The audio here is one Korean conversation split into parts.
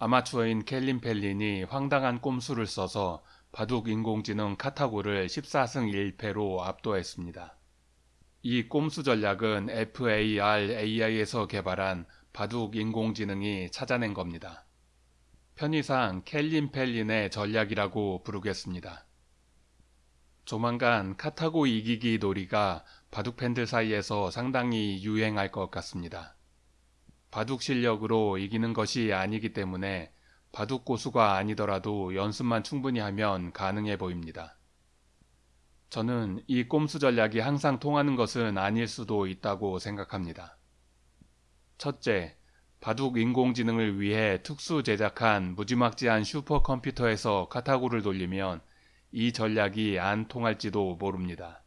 아마추어인 켈린 펠린이 황당한 꼼수를 써서 바둑 인공지능 카타고를 14승 1패로 압도했습니다. 이 꼼수 전략은 FAR-AI에서 개발한 바둑 인공지능이 찾아낸 겁니다. 편의상 켈린 펠린의 전략이라고 부르겠습니다. 조만간 카타고 이기기 놀이가 바둑 팬들 사이에서 상당히 유행할 것 같습니다. 바둑 실력으로 이기는 것이 아니기 때문에 바둑 고수가 아니더라도 연습만 충분히 하면 가능해 보입니다. 저는 이 꼼수 전략이 항상 통하는 것은 아닐 수도 있다고 생각합니다. 첫째, 바둑 인공지능을 위해 특수 제작한 무지막지한 슈퍼컴퓨터에서 카타고를 돌리면 이 전략이 안 통할지도 모릅니다.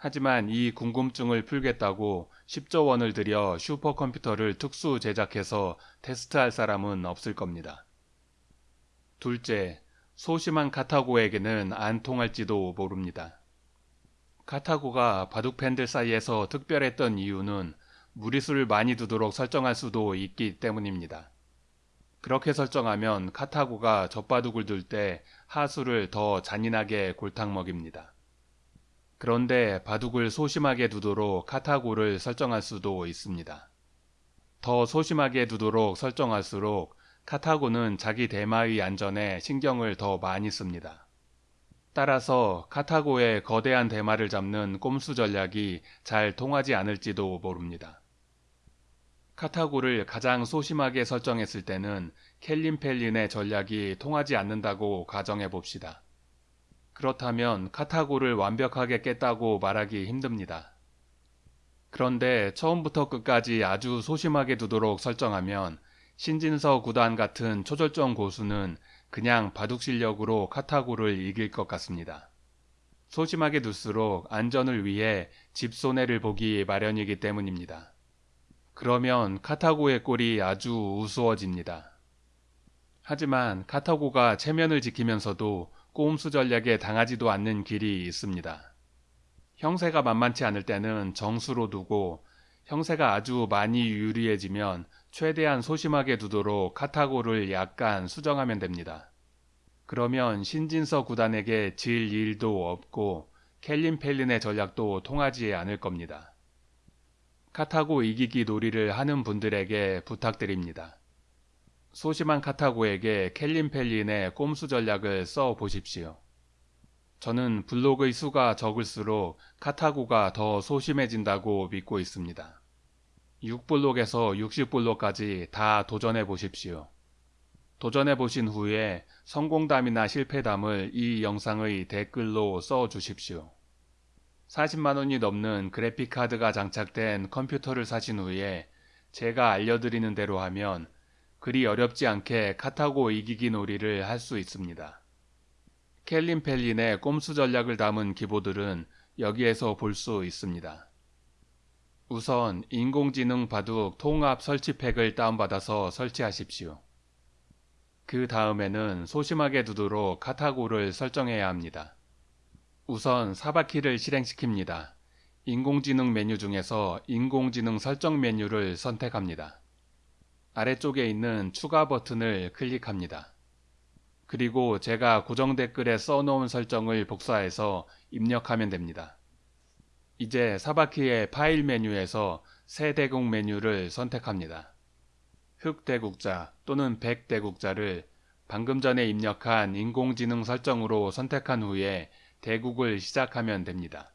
하지만 이 궁금증을 풀겠다고 10조 원을 들여 슈퍼컴퓨터를 특수 제작해서 테스트할 사람은 없을 겁니다. 둘째, 소심한 카타고에게는 안 통할지도 모릅니다. 카타고가 바둑 팬들 사이에서 특별했던 이유는 무리수를 많이 두도록 설정할 수도 있기 때문입니다. 그렇게 설정하면 카타고가 젖바둑을 둘 때 하수를 더 잔인하게 골탕 먹입니다. 그런데 바둑을 소심하게 두도록 카타고를 설정할 수도 있습니다. 더 소심하게 두도록 설정할수록 카타고는 자기 대마의 안전에 신경을 더 많이 씁니다. 따라서 카타고의 거대한 대마를 잡는 꼼수 전략이 잘 통하지 않을지도 모릅니다. 카타고를 가장 소심하게 설정했을 때는 켈린 펠린의 전략이 통하지 않는다고 가정해 봅시다. 그렇다면 카타고를 완벽하게 깼다고 말하기 힘듭니다. 그런데 처음부터 끝까지 아주 소심하게 두도록 설정하면 신진서 구단 같은 초절정 고수는 그냥 바둑 실력으로 카타고를 이길 것 같습니다. 소심하게 둘수록 안전을 위해 집 손해를 보기 마련이기 때문입니다. 그러면 카타고의 꼴이 아주 우스워집니다. 하지만 카타고가 체면을 지키면서도 꼼수 전략에 당하지도 않는 길이 있습니다. 형세가 만만치 않을 때는 정수로 두고 형세가 아주 많이 유리해지면 최대한 소심하게 두도록 카타고를 약간 수정하면 됩니다. 그러면 신진서 구단에게 질 일도 없고 켈린 펠린의 전략도 통하지 않을 겁니다. 카타고 이기기 놀이를 하는 분들에게 부탁드립니다. 소심한 카타고에게 켈린 펠린의 꼼수 전략을 써 보십시오. 저는 블록의 수가 적을수록 카타고가 더 소심해진다고 믿고 있습니다. 6블록에서 60블록까지 다 도전해 보십시오. 도전해 보신 후에 성공담이나 실패담을 이 영상의 댓글로 써 주십시오. 40만원이 넘는 그래픽카드가 장착된 컴퓨터를 사신 후에 제가 알려드리는 대로 하면 그리 어렵지 않게 카타고 이기기 놀이를 할 수 있습니다. 켈린 펠린의 꼼수 전략을 담은 기보들은 여기에서 볼 수 있습니다. 우선 인공지능 바둑 통합 설치팩을 다운받아서 설치하십시오. 그 다음에는 소심하게 두도록 카타고를 설정해야 합니다. 우선 사바키를 실행시킵니다. 인공지능 메뉴 중에서 인공지능 설정 메뉴를 선택합니다. 아래쪽에 있는 추가 버튼을 클릭합니다. 그리고 제가 고정 댓글에 써놓은 설정을 복사해서 입력하면 됩니다. 이제 사바키의 파일 메뉴에서 새 대국 메뉴를 선택합니다. 흑 대국자 또는 백 대국자를 방금 전에 입력한 인공지능 설정으로 선택한 후에 대국을 시작하면 됩니다.